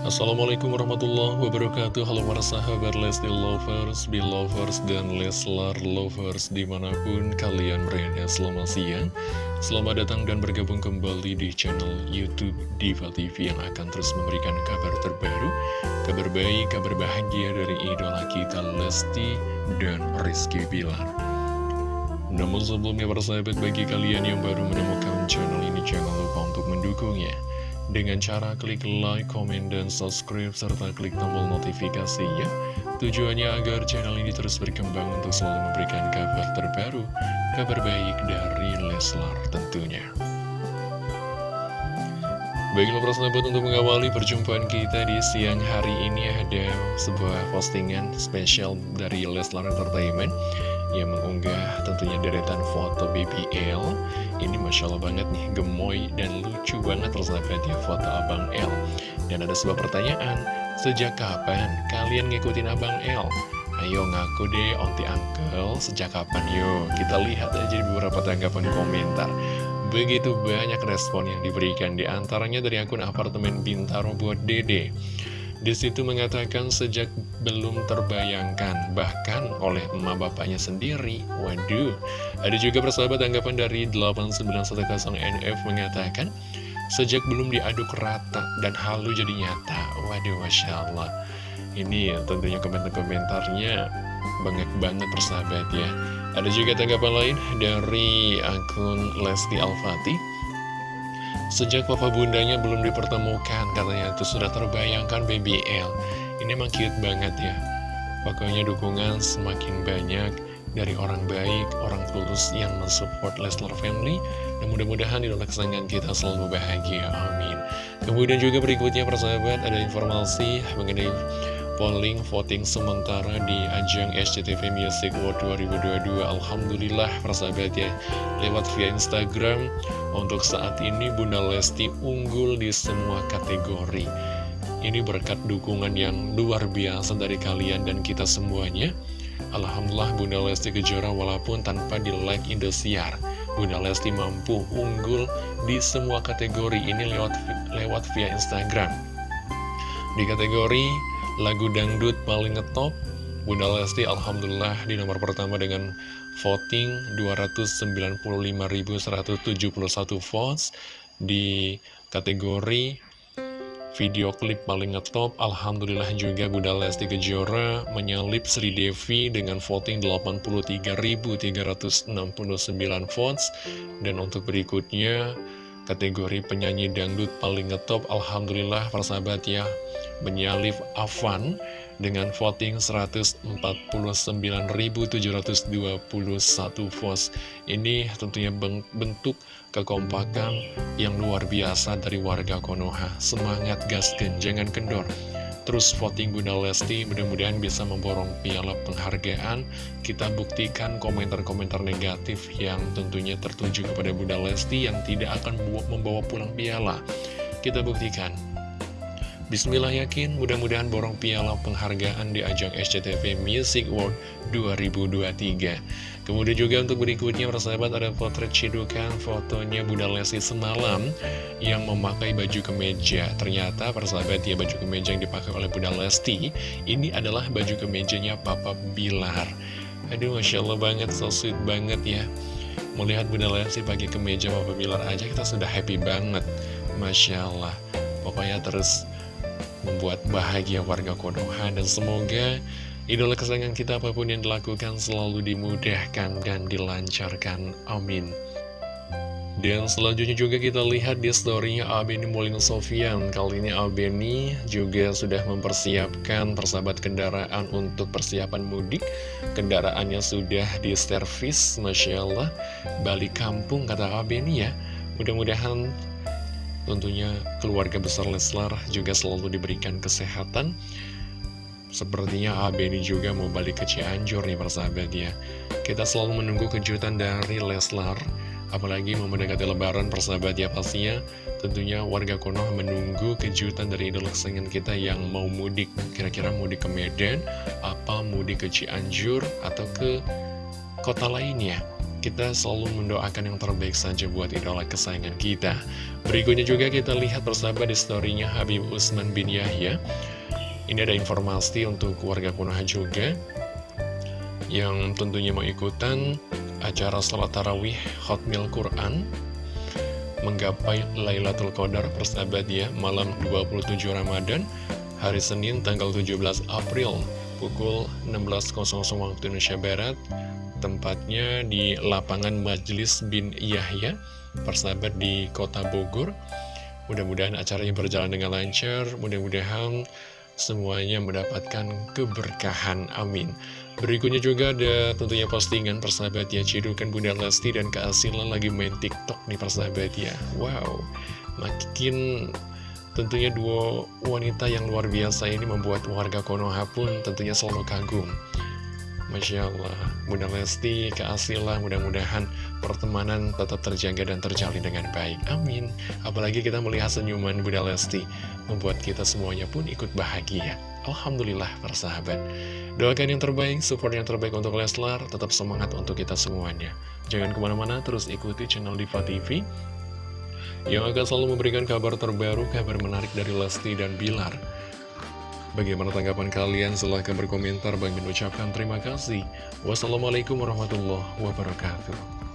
Assalamualaikum warahmatullahi wabarakatuh. Halo para sahabat Lesti Lovers, Belovers, dan Leslar Lovers Di mana pun kalian berada. Selamat siang. Selamat datang dan bergabung kembali di channel Youtube Diva TV Yang akan terus memberikan kabar terbaru Kabar baik, kabar bahagia dari idola kita Lesti dan Rizky Bilar. Namun sebelumnya para sahabat bagi kalian yang baru menemukan channel ini Jangan lupa untuk mendukungnya dengan cara klik like, komen, dan subscribe, serta klik tombol notifikasinya. Tujuannya agar channel ini terus berkembang untuk selalu memberikan kabar terbaru, kabar baik dari Leslar tentunya. Baiklah persahabat untuk mengawali perjumpaan kita di siang hari ini ada sebuah postingan spesial dari Leslar Entertainment yang mengunggah tentunya deretan foto BBL ini Masya Allah banget nih gemoy dan lucu banget persahabat ya foto Abang L. Dan ada sebuah pertanyaan sejak kapan kalian ngikutin Abang L? Ayo ngaku deh onti uncle sejak kapan? Yuk kita lihat aja di beberapa tanggapan komentar. Begitu banyak respon yang diberikan di antaranya dari akun apartemen Bintaro buat dede di situ mengatakan sejak belum terbayangkan, bahkan oleh emak bapaknya sendiri. Waduh, ada juga persahabat tanggapan dari 8910NF mengatakan, sejak belum diaduk rata dan halu jadi nyata. Waduh, Masya Allah. Ini ya, tentunya komentar-komentarnya banyak banget persahabat ya. Ada juga tanggapan lain dari akun Lesti Al-Fatih. Sejak papa bundanya belum dipertemukan, katanya itu sudah terbayangkan BBL. Ini emang cute banget ya. Pokoknya dukungan semakin banyak dari orang baik, orang tulus yang mensupport Leslar Family. Dan mudah-mudahan idola kesayangan kita selalu bahagia. Amin. Kemudian juga berikutnya persahabat ada informasi mengenai polling voting sementara di ajang SCTV Music World 2022 Alhamdulillah persahabat ya lewat via Instagram. Untuk saat ini Bunda Lesti unggul di semua kategori. Ini berkat dukungan yang luar biasa dari kalian dan kita semuanya. Alhamdulillah Bunda Lesti Kejora walaupun tanpa di like Indosiar. Bunda Lesti mampu unggul di semua kategori ini lewat lewat via Instagram. Di kategori lagu dangdut paling ngetop Bunda Lesti Alhamdulillah di nomor pertama dengan voting 295.171 votes. Di kategori video klip paling ngetop Alhamdulillah juga Bunda Lesti Kejora menyalip Sri Devi dengan voting 83.369 votes. Dan untuk berikutnya kategori penyanyi dangdut paling ngetop Alhamdulillah persahabat ya menyalip Avan dengan voting 149.721 votes. Ini tentunya bentuk kekompakan yang luar biasa dari warga Konoha. Semangat gasken, jangan kendor. Terus voting Bunda Lesti mudah-mudahan bisa memborong piala penghargaan. Kita buktikan komentar-komentar negatif yang tentunya tertuju kepada Bunda Lesti Yang tidak akan membawa pulang piala. Kita buktikan. Bismillah yakin mudah-mudahan borong piala penghargaan di ajang SCTV Music World 2023 Kemudian juga untuk berikutnya persahabat ada potret cidukan fotonya Bunda Lesti semalam Yang memakai baju kemeja. Ternyata persahabat ya baju kemeja yang dipakai oleh Bunda Lesti. Ini adalah baju kemejanya Papa Bilar. Aduh Masya Allah banget, so sweet banget ya. Melihat Bunda Lesti pakai kemeja Papa Bilar aja kita sudah happy banget. Masya Allah. Pokoknya terus membuat bahagia warga Konoha dan semoga idola kesayangan kita apa pun yang dilakukan selalu dimudahkan dan dilancarkan. Amin. Dan selanjutnya juga kita lihat di storynya Abeni Molino Sofian. Kali ini Abeni juga sudah mempersiapkan persahabat kendaraan untuk persiapan mudik. Kendaraannya sudah diservis, Masya Allah. Balik kampung kata Abeni ya. Mudah-mudahan Tentunya keluarga besar Leslar juga selalu diberikan kesehatan Sepertinya Abeni juga mau balik ke Cianjur nih persahabat ya Kita selalu menunggu kejutan dari Leslar Apalagi mau mendekati lebaran persahabat ya pastinya Tentunya warga Konoha menunggu kejutan dari idola kesayangan kita yang mau mudik Kira-kira mudik ke Medan Apa mudik ke Cianjur Atau ke kota lainnya kita selalu mendoakan yang terbaik saja buat idola kesayangan kita. Berikutnya juga kita lihat bersama di storynya Habib Usman bin Yahya. Ini ada informasi untuk keluarga Konoha juga yang tentunya mau ikutan acara salat tarawih Hotmail Quran menggapai Lailatul Qadar persahabat ya malam 27 Ramadan hari Senin tanggal 17 April pukul 16.00 waktu Indonesia Barat Tempatnya di lapangan Majlis bin Yahya, persahabat di kota Bogor. Mudah-mudahan acaranya berjalan dengan lancar, mudah-mudahan semuanya mendapatkan keberkahan. Amin. Berikutnya juga ada tentunya postingan persahabat ya, cidukan Bunda Lesti dan keasilan lagi main TikTok nih persahabat ya. Wow, makin tentunya dua wanita yang luar biasa ini membuat warga Konoha pun tentunya selalu kagum. Masya Allah, Bunda Lesti, keasilan, mudah-mudahan pertemanan tetap terjaga dan terjalin dengan baik. Amin. Apalagi kita melihat senyuman Bunda Lesti, membuat kita semuanya pun ikut bahagia. Alhamdulillah, persahabat. Doakan yang terbaik, support yang terbaik untuk Leslar, tetap semangat untuk kita semuanya. Jangan ke mana-mana, terus ikuti channel Diva TV, yang akan selalu memberikan kabar terbaru, kabar menarik dari Lesti dan Bilar. Bagaimana tanggapan kalian? Silahkan berkomentar. Bagi mengucapkan terima kasih. Wassalamualaikum warahmatullahi wabarakatuh.